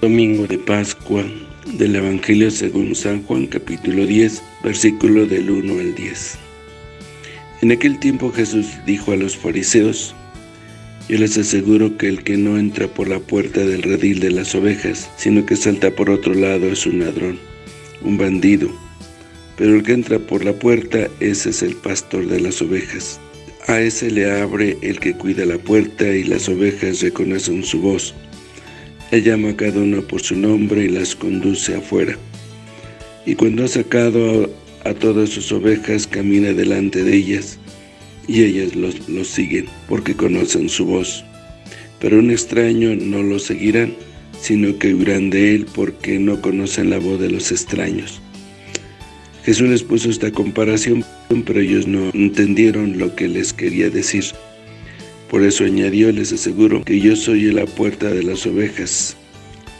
Domingo de Pascua del Evangelio según San Juan capítulo 10, versículo del 1 al 10. En aquel tiempo Jesús dijo a los fariseos, Yo les aseguro que el que no entra por la puerta del redil de las ovejas, sino que salta por otro lado es un ladrón, un bandido. Pero el que entra por la puerta, ese es el pastor de las ovejas. A ese le abre el que cuida la puerta y las ovejas reconocen su voz. Él llama a cada uno por su nombre y las conduce afuera. Y cuando ha sacado a todas sus ovejas, camina delante de ellas, y ellas los, los siguen, porque conocen su voz. Pero un extraño no lo seguirán, sino que huirán de él, porque no conocen la voz de los extraños. Jesús les puso esta comparación, pero ellos no entendieron lo que les quería decir. Por eso añadió, les aseguro, que yo soy la puerta de las ovejas.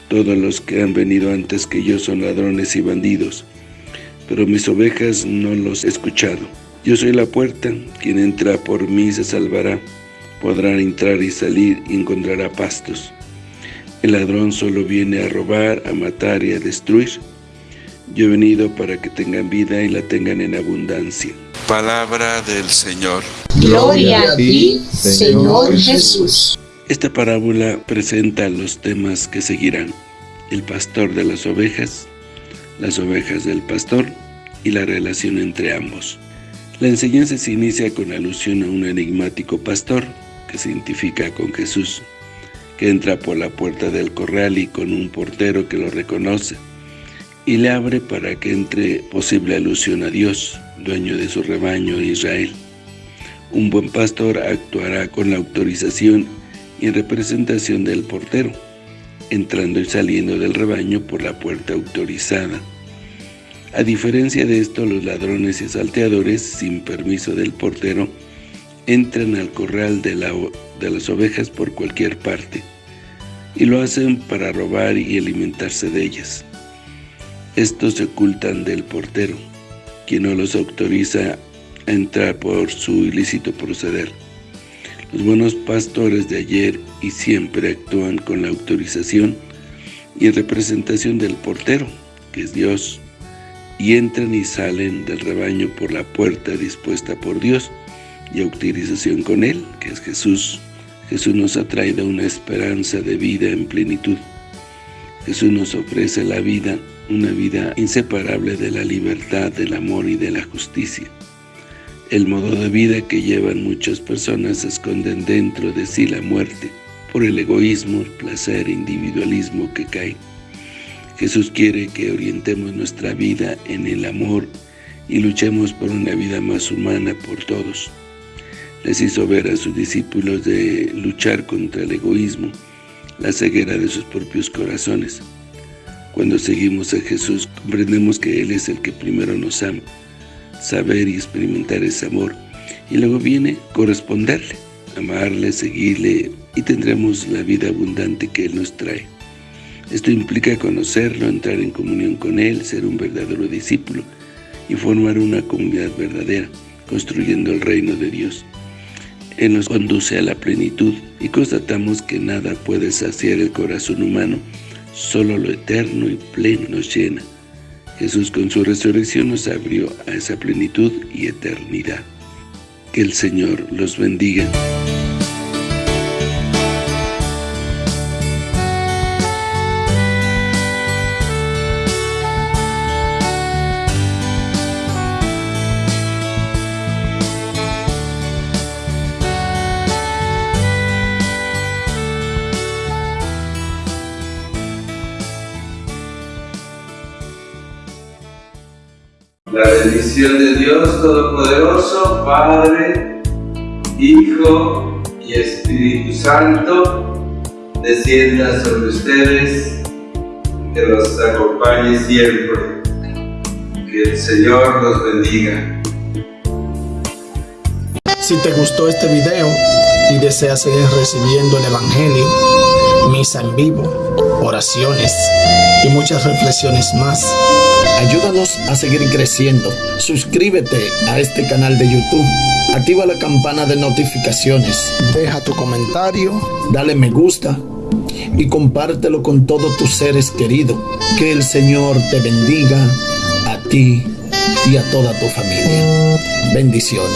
Todos los que han venido antes que yo son ladrones y bandidos, pero mis ovejas no los he escuchado. Yo soy la puerta, quien entra por mí se salvará, podrá entrar y salir y encontrará pastos. El ladrón solo viene a robar, a matar y a destruir. Yo he venido para que tengan vida y la tengan en abundancia. Palabra del Señor. Gloria a ti, Señor Jesús. Esta parábola presenta los temas que seguirán. El pastor de las ovejas, las ovejas del pastor y la relación entre ambos. La enseñanza se inicia con alusión a un enigmático pastor que se identifica con Jesús, que entra por la puerta del corral y con un portero que lo reconoce y le abre para que entre posible alusión a Dios, dueño de su rebaño Israel. Un buen pastor actuará con la autorización y en representación del portero, entrando y saliendo del rebaño por la puerta autorizada. A diferencia de esto, los ladrones y salteadores, sin permiso del portero, entran al corral de, de las ovejas por cualquier parte, y lo hacen para robar y alimentarse de ellas. Estos se ocultan del portero, quien no los autoriza entrar por su ilícito proceder. Los buenos pastores de ayer y siempre actúan con la autorización y representación del portero, que es Dios, y entran y salen del rebaño por la puerta dispuesta por Dios y autorización con Él, que es Jesús. Jesús nos ha traído una esperanza de vida en plenitud. Jesús nos ofrece la vida una vida inseparable de la libertad, del amor y de la justicia. El modo de vida que llevan muchas personas esconden dentro de sí la muerte, por el egoísmo, el placer e individualismo que cae. Jesús quiere que orientemos nuestra vida en el amor y luchemos por una vida más humana por todos. Les hizo ver a sus discípulos de luchar contra el egoísmo, la ceguera de sus propios corazones, cuando seguimos a Jesús, comprendemos que Él es el que primero nos ama. Saber y experimentar ese amor. Y luego viene corresponderle, amarle, seguirle y tendremos la vida abundante que Él nos trae. Esto implica conocerlo, entrar en comunión con Él, ser un verdadero discípulo y formar una comunidad verdadera, construyendo el reino de Dios. Él nos conduce a la plenitud y constatamos que nada puede saciar el corazón humano Solo lo eterno y pleno nos llena. Jesús con su resurrección nos abrió a esa plenitud y eternidad. Que el Señor los bendiga. La bendición de Dios Todopoderoso, Padre, Hijo y Espíritu Santo, descienda sobre ustedes, que los acompañe siempre. Que el Señor los bendiga. Si te gustó este video y deseas seguir recibiendo el Evangelio, misa en vivo, oraciones y muchas reflexiones más, Ayúdanos a seguir creciendo. Suscríbete a este canal de YouTube. Activa la campana de notificaciones. Deja tu comentario. Dale me gusta. Y compártelo con todos tus seres queridos. Que el Señor te bendiga a ti y a toda tu familia. Bendiciones.